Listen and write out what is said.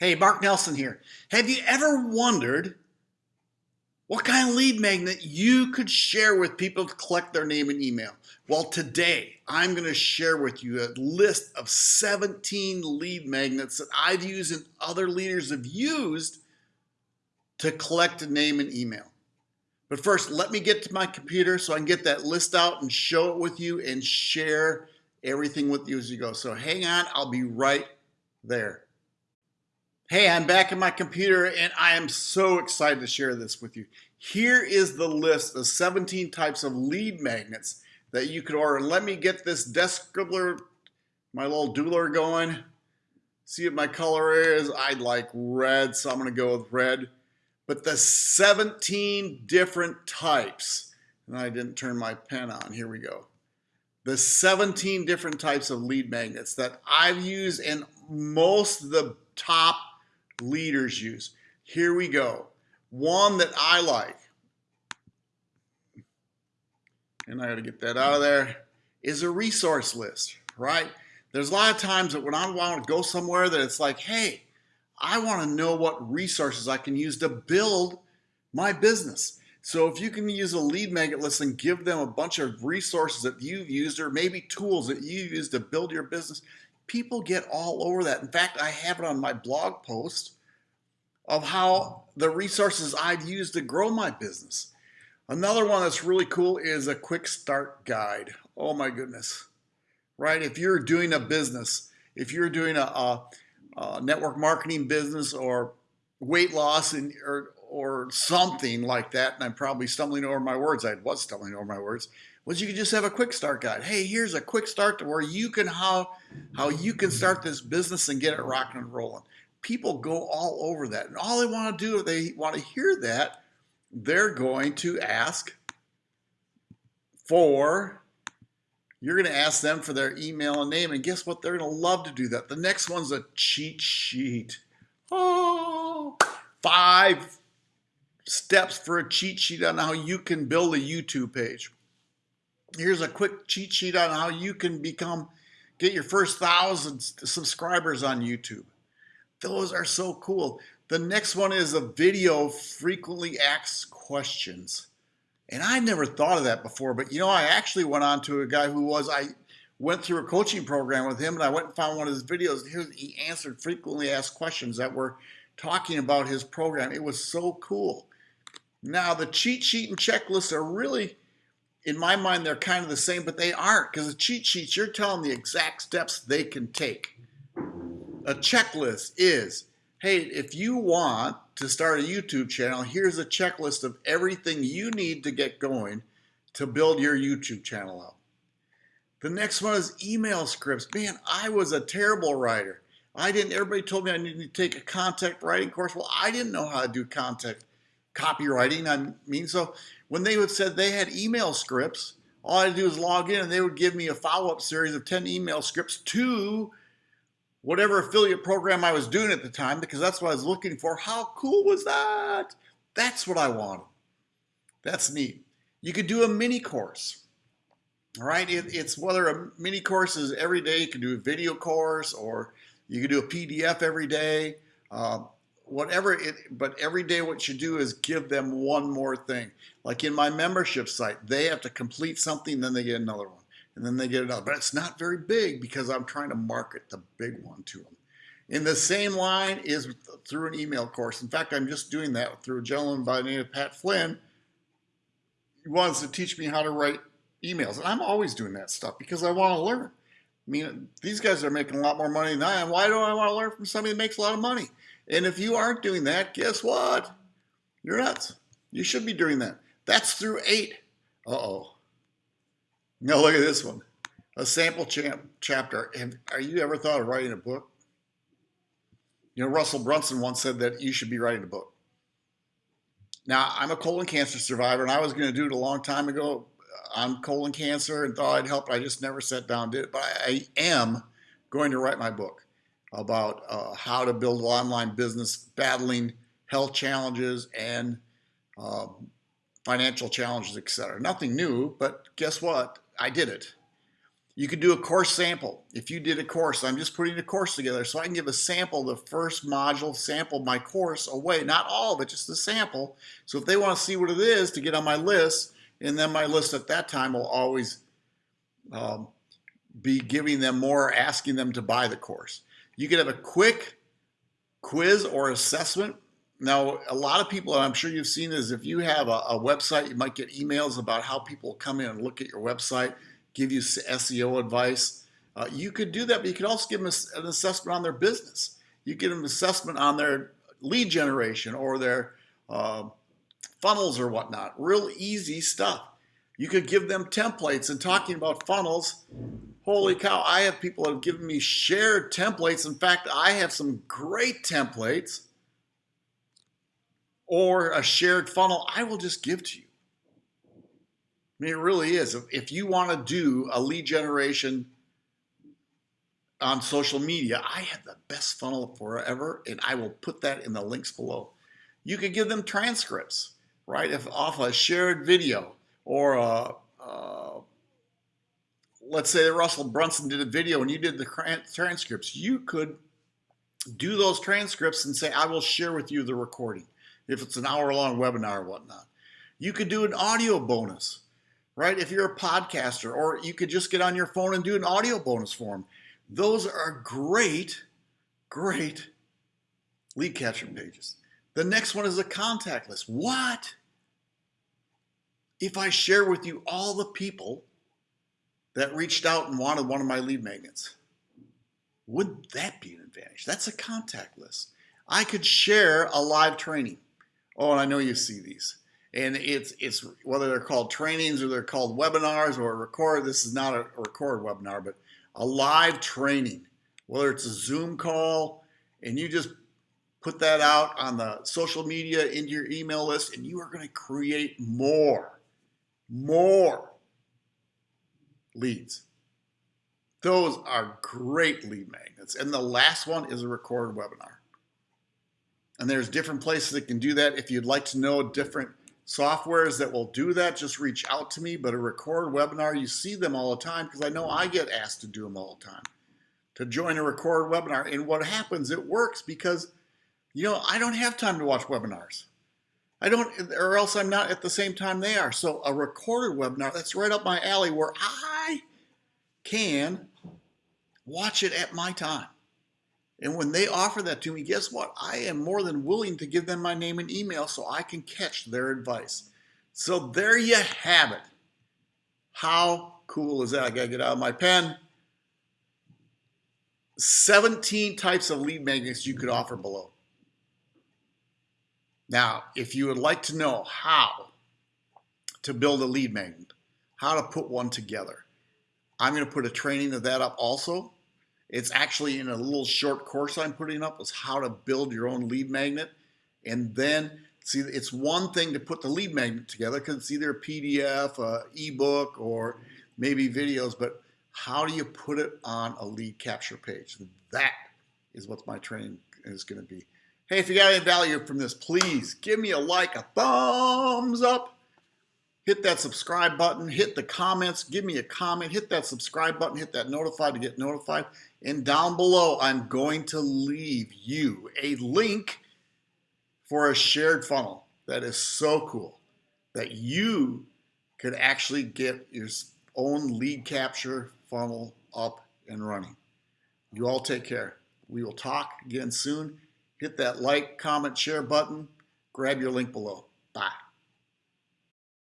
Hey, Mark Nelson here. Have you ever wondered what kind of lead magnet you could share with people to collect their name and email? Well, today I'm going to share with you a list of 17 lead magnets that I've used and other leaders have used to collect a name and email. But first, let me get to my computer so I can get that list out and show it with you and share everything with you as you go. So hang on, I'll be right there. Hey, I'm back in my computer and I am so excited to share this with you. Here is the list of 17 types of lead magnets that you could order. Let me get this desk scribbler, my little doodler going. See what my color is. I like red, so I'm gonna go with red. But the 17 different types, and I didn't turn my pen on, here we go. The 17 different types of lead magnets that I've used and most of the top leaders use. Here we go. One that I like, and I got to get that out of there, is a resource list, right? There's a lot of times that when I want to go somewhere that it's like, hey, I want to know what resources I can use to build my business. So if you can use a lead magnet list and give them a bunch of resources that you've used or maybe tools that you've used to build your business, people get all over that. In fact, I have it on my blog post of how the resources I've used to grow my business. Another one that's really cool is a quick start guide. Oh my goodness, right? If you're doing a business, if you're doing a, a, a network marketing business or weight loss and, or, or something like that, and I'm probably stumbling over my words, I was stumbling over my words, was you could just have a quick start guide. Hey, here's a quick start to where you can how how you can start this business and get it rocking and rolling. People go all over that. And all they want to do if they want to hear that, they're going to ask for you're going to ask them for their email and name and guess what they're going to love to do that the next one's a cheat sheet oh five steps for a cheat sheet on how you can build a youtube page here's a quick cheat sheet on how you can become get your first thousand subscribers on YouTube. Those are so cool. The next one is a video frequently asked questions. And I never thought of that before, but you know, I actually went on to a guy who was, I went through a coaching program with him and I went and found one of his videos. He answered frequently asked questions that were talking about his program. It was so cool. Now, the cheat sheet and checklist are really in my mind, they're kind of the same, but they aren't because the cheat sheets, you're telling the exact steps they can take. A checklist is, hey, if you want to start a YouTube channel, here's a checklist of everything you need to get going to build your YouTube channel out. The next one is email scripts. Man, I was a terrible writer. I didn't, everybody told me I needed to take a content writing course. Well, I didn't know how to do content copywriting. I mean, so when they would said they had email scripts, all I had to do was log in and they would give me a follow-up series of 10 email scripts to whatever affiliate program I was doing at the time because that's what I was looking for. How cool was that? That's what I wanted. That's neat. You could do a mini course. All right, it, it's whether a mini course is every day, you can do a video course or you can do a PDF every day. Uh, whatever it, but every day what you do is give them one more thing. Like in my membership site, they have to complete something, then they get another one, and then they get another. But it's not very big because I'm trying to market the big one to them. In the same line is through an email course. In fact, I'm just doing that through a gentleman by the name of Pat Flynn. He wants to teach me how to write emails. And I'm always doing that stuff because I want to learn. I mean, these guys are making a lot more money than I am. Why do I want to learn from somebody that makes a lot of money? And if you aren't doing that, guess what? You're nuts. You should be doing that. That's through eight. Uh-oh. Now look at this one. A sample chapter. Have, are you ever thought of writing a book? You know, Russell Brunson once said that you should be writing a book. Now, I'm a colon cancer survivor, and I was going to do it a long time ago on colon cancer and thought I'd help. I just never sat down did it. But I am going to write my book about uh, how to build an online business battling health challenges and uh, financial challenges, etc. Nothing new, but guess what? I did it. You could do a course sample. If you did a course, I'm just putting a course together so I can give a sample, the first module, sample my course away. Not all of it, just the sample. So if they want to see what it is to get on my list, and then my list at that time will always um, be giving them more, asking them to buy the course. You could have a quick quiz or assessment. Now, a lot of people, and I'm sure you've seen this, if you have a, a website, you might get emails about how people come in and look at your website give you SEO advice. Uh, you could do that, but you could also give them an assessment on their business. You give them an assessment on their lead generation or their uh, funnels or whatnot. Real easy stuff. You could give them templates and talking about funnels. Holy cow, I have people that have given me shared templates. In fact, I have some great templates or a shared funnel I will just give to you. I mean, it really is. If you want to do a lead generation on social media, I have the best funnel forever, and I will put that in the links below. You could give them transcripts, right? If off a shared video or a, uh, let's say that Russell Brunson did a video and you did the transcripts, you could do those transcripts and say, I will share with you the recording if it's an hour long webinar or whatnot. You could do an audio bonus right? If you're a podcaster, or you could just get on your phone and do an audio bonus form. Those are great, great lead capture pages. The next one is a contact list. What? If I share with you all the people that reached out and wanted one of my lead magnets, wouldn't that be an advantage? That's a contact list. I could share a live training. Oh, and I know you see these and it's it's whether they're called trainings or they're called webinars or a record. This is not a, a record webinar, but a live training, whether it's a Zoom call, and you just put that out on the social media into your email list, and you are going to create more, more leads. Those are great lead magnets. And the last one is a recorded webinar. And there's different places that can do that. If you'd like to know different softwares that will do that, just reach out to me. But a record webinar, you see them all the time because I know I get asked to do them all the time. To join a record webinar. And what happens, it works because, you know, I don't have time to watch webinars. I don't, or else I'm not at the same time they are. So a recorded webinar, that's right up my alley where I can watch it at my time. And when they offer that to me, guess what? I am more than willing to give them my name and email so I can catch their advice. So there you have it. How cool is that? I got to get out of my pen. 17 types of lead magnets you could offer below. Now, if you would like to know how to build a lead magnet, how to put one together, I'm going to put a training of that up also. It's actually in a little short course I'm putting up is how to build your own lead magnet. And then see, it's one thing to put the lead magnet together because it's either a PDF, a ebook, or maybe videos, but how do you put it on a lead capture page? That is what my training is going to be. Hey, if you got any value from this, please give me a like, a thumbs up hit that subscribe button, hit the comments, give me a comment, hit that subscribe button, hit that notify to get notified. And down below, I'm going to leave you a link for a shared funnel that is so cool that you could actually get your own lead capture funnel up and running. You all take care. We will talk again soon. Hit that like, comment, share button. Grab your link below. Bye.